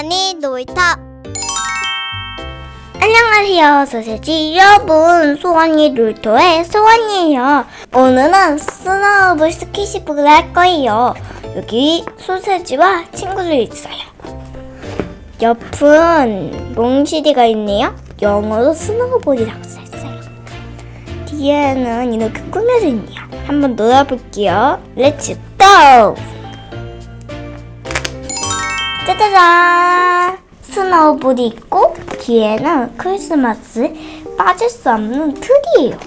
소원이 놀이터 안녕하세요. 소세지 여러분. 소원이 놀토의 소원이에요. 오늘은 snowball squishy book을 할 거예요. 여기 소세지와 친구들 있어요. 옆은 몽시디가 있네요. 영어로 snowball이라고 써있어요. 뒤에는 이렇게 꾸며져 있네요. 한번 놀아볼게요. Let's go! 짜자잔! snowball이 있고 뒤에는 크리스마스 빠질 수 없는 트리예요.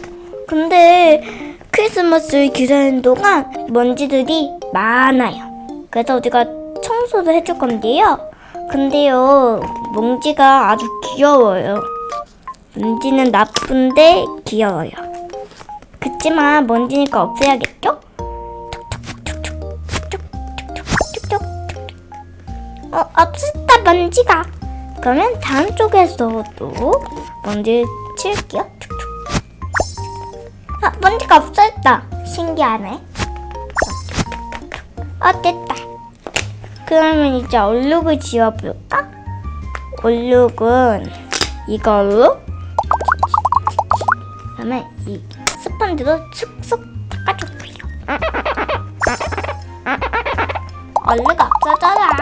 근데 크리스마스를 기다리는 동안 먼지들이 많아요. 그래서 우리가 청소를 해줄 건데요. 근데요, 먼지가 아주 귀여워요. 먼지는 나쁜데 귀여워요. 그치만 먼지니까 없애야겠죠? 어, 없었다 먼지가. 그러면 다음 쪽에서도 먼지 칠게요. 아, 먼지가 없어졌다. 신기하네. 아, 됐다. 그러면 이제 얼룩을 지워볼까? 얼룩은 이걸로 그다음에 이 스펀지로 슥슥 닦아줄게요. 얼룩 없어져라.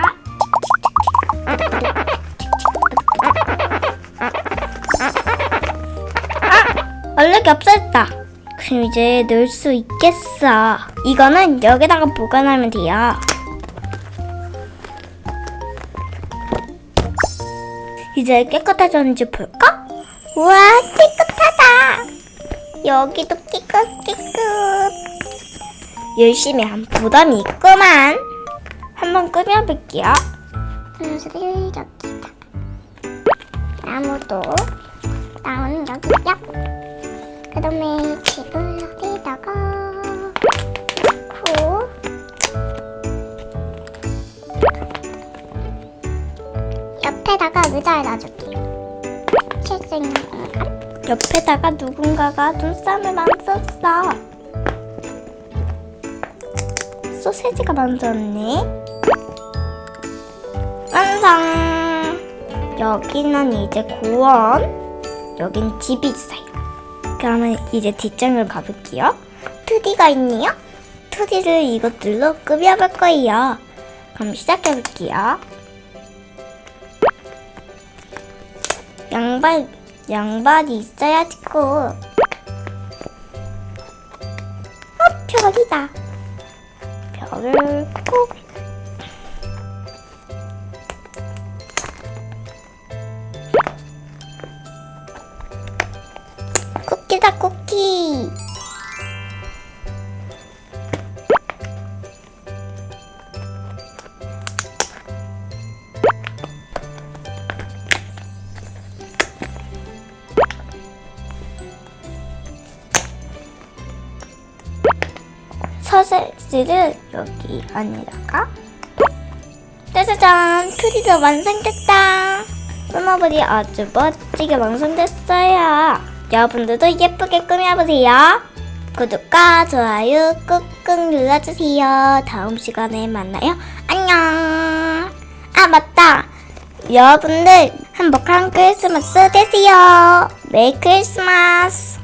얼룩이 없어졌다. 그럼 이제 넣을 수 있겠어. 이거는 여기다가 보관하면 돼요. 이제 깨끗해졌는지 볼까? 우와 깨끗하다. 여기도 깨끗 깨끗. 열심히 한 보람이 있구만. 한번 꾸며볼게요. 여기다. 나무도 나무는 여기요. 그 다음에 집을 여기다가 후 옆에다가 의자를 놔줄게요. 칠수 있는 공간. 옆에다가 누군가가 눈싸움을 만들었어. 소세지가 만들었네. 완성! 여기는 이제 고원, 여긴 집이 있어요. 그러면 이제 뒷장으로 가볼게요. 2D가 있네요. 2D를 이것들로 꾸며볼 거예요. 그럼 시작해볼게요. 양발, 양발이 있어야지 고. 어, 별이다. 별을 꼭 쿠키 소세지를 여기 안에다가 짜자잔 트리도 완성됐다. snowball이 아주 멋지게 완성됐어요 여러분들도 예쁘게 꾸며보세요. 구독과 좋아요 꾹꾹 눌러주세요. 다음 시간에 만나요. 안녕. 아 맞다. 여러분들 행복한 크리스마스 되세요. Merry Christmas.